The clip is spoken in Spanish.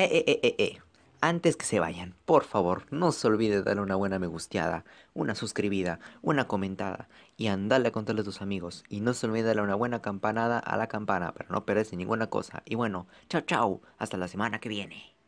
Eh, eh, eh, eh, eh. Antes que se vayan, por favor, no se olvide darle una buena me gusteada, una suscribida, una comentada y andale a contarle a tus amigos. Y no se olvide darle una buena campanada a la campana para no perderse ninguna cosa. Y bueno, chao chao, hasta la semana que viene.